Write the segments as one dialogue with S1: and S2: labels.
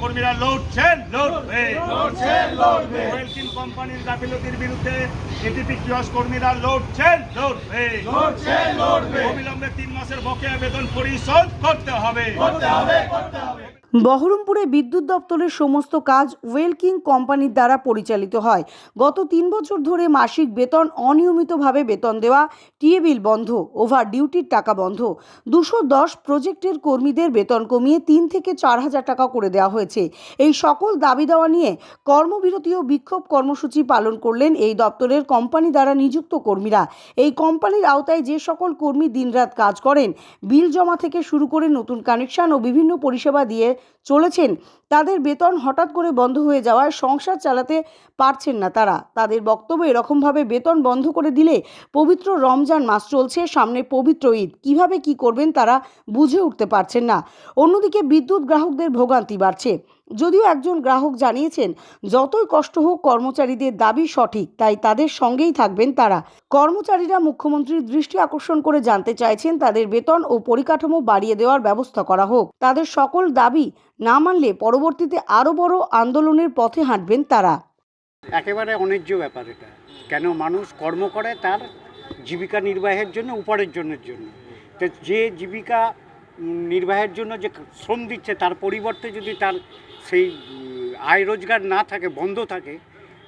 S1: কর্মীরা লড়ছেন? লড়বে। ওয়েলকিন কোম্পানির গাফিলতির বিরুদ্ধে এটিপি কিয়স কর্মীরা লড়ছেন? লড়বে। অবিলম্বে তিন মাসের বকেয়া বেতন পরিশোধ করতে হবে।
S2: বহরমপুরে বিদ্যুৎ দপ্তরের সমস্ত কাজ ওয়েলকিং কোম্পানির দ্বারা পরিচালিত হয়। গত তিন বছর ধরে মাসিক বেতন অনিয়মিতভাবে বেতন দেওয়া, টিএ বিল বন্ধ, ওভার ডিউটির টাকা বন্ধ। দুশো দশ প্রজেক্টের কর্মীদের বেতন কমিয়ে তিন থেকে চার হাজার টাকা করে দেওয়া হয়েছে। এই সকল দাবি দেওয়া নিয়ে কর্মবিরতি ও বিক্ষোভ কর্মসূচি পালন করলেন এই দপ্তরের কোম্পানি দ্বারা নিযুক্ত কর্মীরা। এই কোম্পানির আওতায় যে সকল কর্মী দিনরাত কাজ করেন, বিল জমা থেকে শুরু করে নতুন কানেকশন ও বিভিন্ন পরিষেবা দিয়ে চলেছেন। তাদের বেতন হঠাৎ করে বন্ধ হয়ে যাওয়ায় সংসার চালাতে পারছেন না তারা। তাদের বক্তব্য এরকমভাবে বেতন বন্ধ করে দিলে পবিত্র রমজান মাস চলছে, সামনে পবিত্র ঈদ। কীভাবে কি করবেন তারা বুঝে উঠতে পারছেন না। অন্যদিকে বিদ্যুৎ গ্রাহকদের ভোগান্তি বাড়ছে। যদিও একজন গ্রাহক জানিয়েছেন, যতই কষ্ট হোক কর্মচারীদের দাবি সঠিক, তাই তাদের সঙ্গেই থাকবেন তারা। কর্মচারীরা মুখ্যমন্ত্রীর দৃষ্টি আকর্ষণ করে জানতে চাইছেন, তাদের বেতন ও পরিকাঠামো বাড়িয়ে দেওয়ার ব্যবস্থা করা হোক। তাদের সকল দাবি না মানলে পরবর্তীতে আরও বড় আন্দোলনের পথে হাঁটবেন তারা।
S3: একেবারে অন্যায্য ব্যাপার এটা। কেন মানুষ কর্ম করে তার জীবিকা নির্বাহের জন্য উপার্জনের জন্য। তো যে জীবিকা নির্বাহের জন্য যে শ্রম দিচ্ছে, তার পরিবর্তে যদি তার সেই আয় রোজগার না থাকে, বন্ধ থাকে,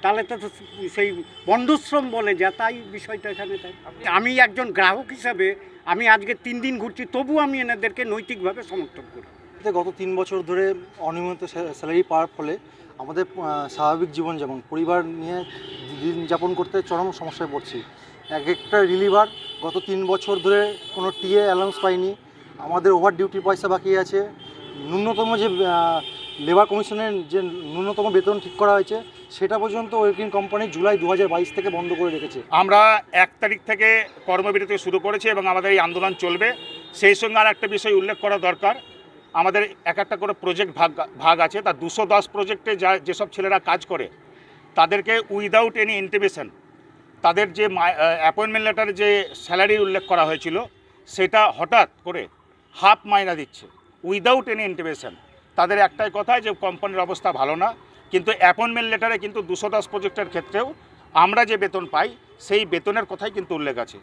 S3: তাহলে তো তো সেই বন্ধশ্রম বলে যা, তাই বিষয়টা এখানে তাই। আমি একজন গ্রাহক হিসাবে আমি আজকে তিন দিন ঘুরছি, তবু আমি এনাদেরকে নৈতিকভাবে সমর্থন করি।
S4: তে গত তিন বছর ধরে অনিয়মিত স্যা- স্যালারি পাওয়ার ফলে আমাদের স্বাভাবিক জীবনযাপন পরিবার নিয়ে দিন যাপন করতে চরম সমস্যায় পড়ছি। এক একটা রিলিভার গত তিন বছর ধরে কোনো টিএ অ্যালাউন্স পাইনি আমাদের ওভার ডিউটির পয়সা বাকি আছে। ন্যূনতম যে লেবার কমিশনের যে ন্যূনতম বেতন ঠিক করা হয়েছে, সেটা পর্যন্ত ওয়েলকিং কোম্পানি জুলাই দু হাজার বাইশ থেকে বন্ধ করে রেখেছে।
S1: আমরা এক তারিখ থেকে কর্মবিরতি শুরু করেছি এবং আমাদের এই আন্দোলন চলবে। সেই সঙ্গে আর একটা বিষয় উল্লেখ করা দরকার। আমাদের এক একটা করে প্রজেক্ট ভাগ ভাগ আছে। তার দুশো দশ প্রজেক্টে যা, যেসব ছেলেরা কাজ করে, তাদেরকে উইদাউট এনি ইন্টিমেশন তাদের যে অ্যাপয়েন্টমেন্ট লেটারে যে স্যালারি উল্লেখ করা হয়েছিল, সেটা হঠাৎ করে হাফ মাইনা দিচ্ছে উইদাউট এনি ইন্টিমেশন তাদের একটাই কথা যে কোম্পানির অবস্থা ভালো না, কিন্তু অ্যাপয়েন্টমেন্ট লেটারে কিন্তু দুশো দশ প্রজেক্টের ক্ষেত্রেও আমরা যে বেতন পাই, সেই বেতনের কথাই কিন্তু উল্লেখ আছে।